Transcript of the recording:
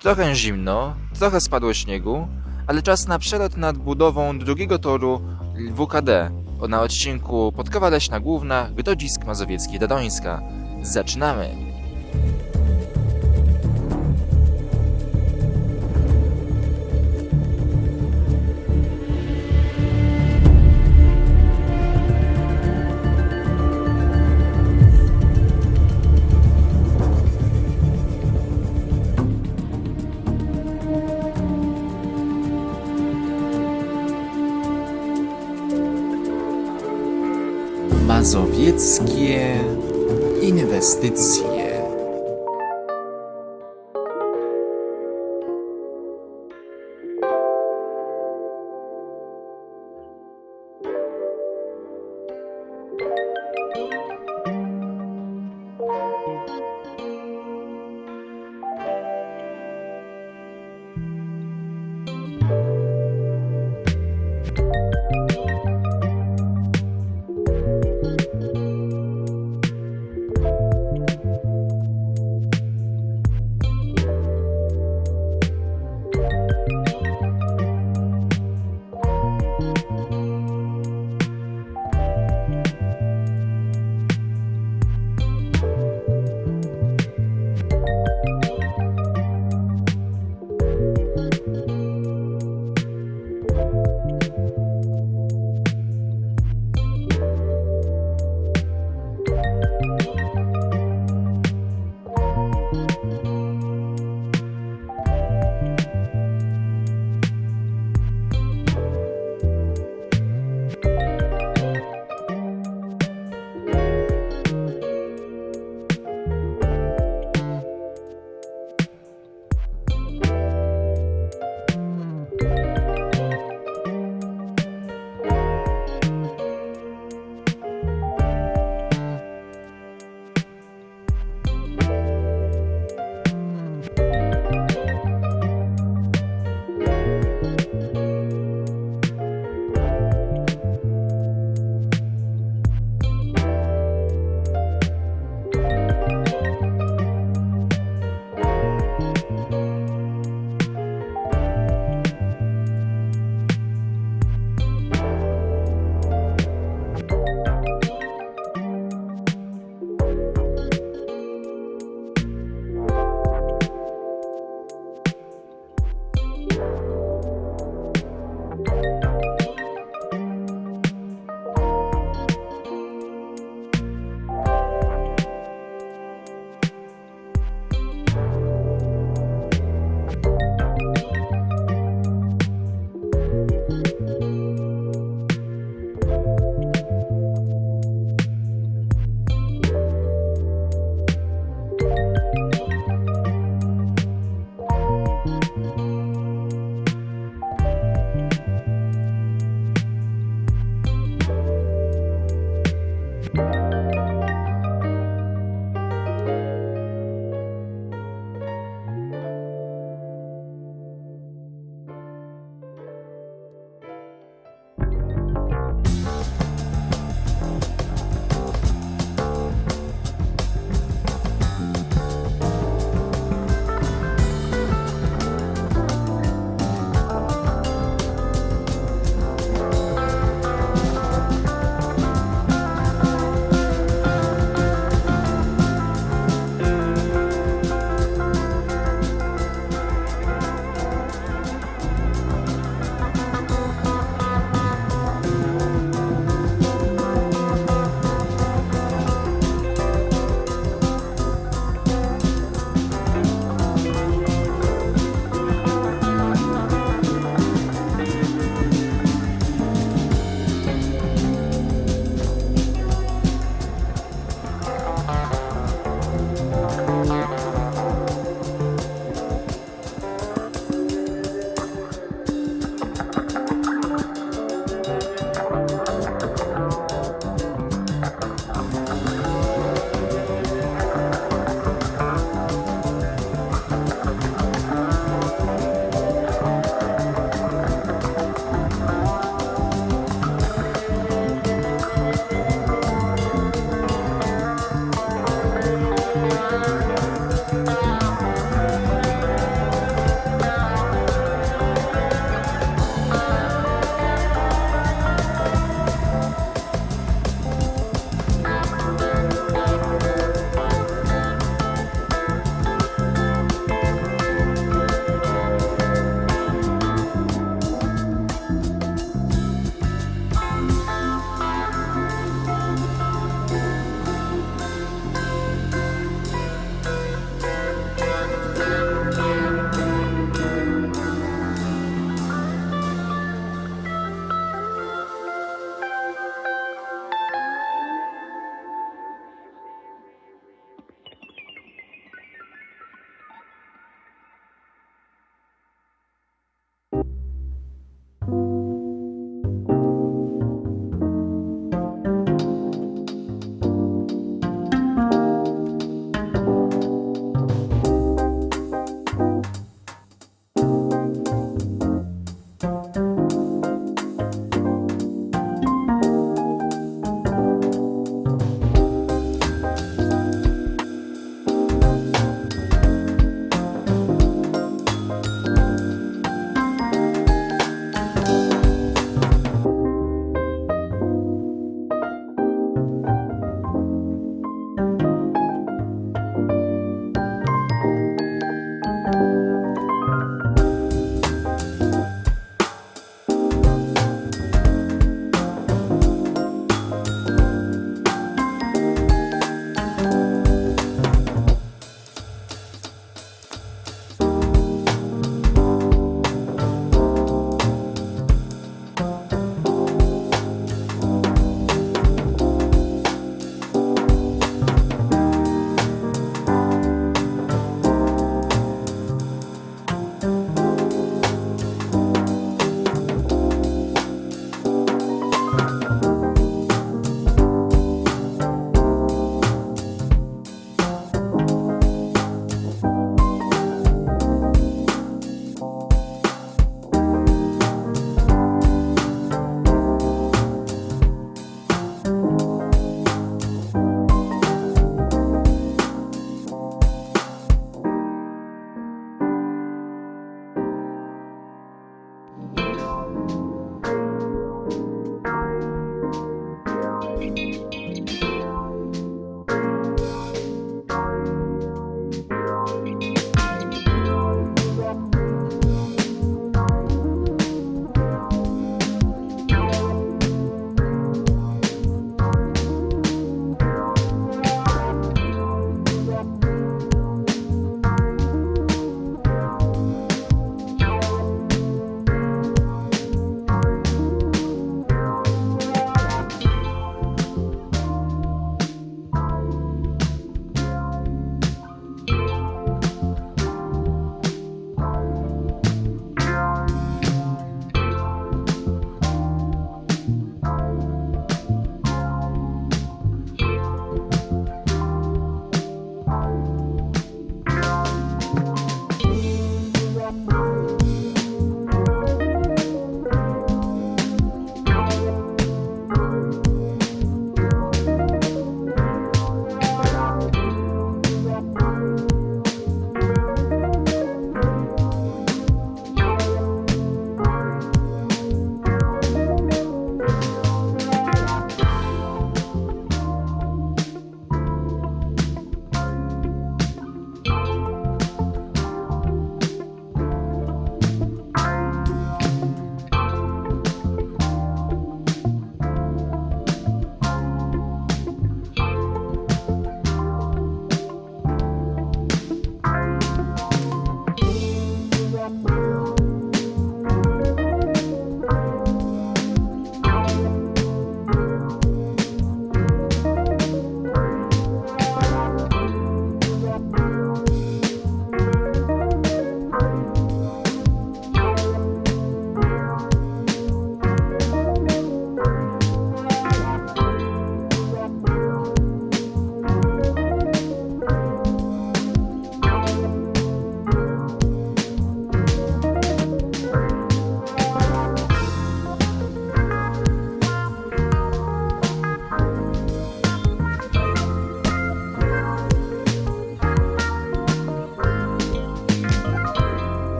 Trochę zimno, trochę spadło śniegu, ale czas na przelot nad budową drugiego toru WKD na odcinku Podkowa Leśna Główna, Grodzisk Mazowiecki Dadońska. Zaczynamy! Mazowieckie inwestycje.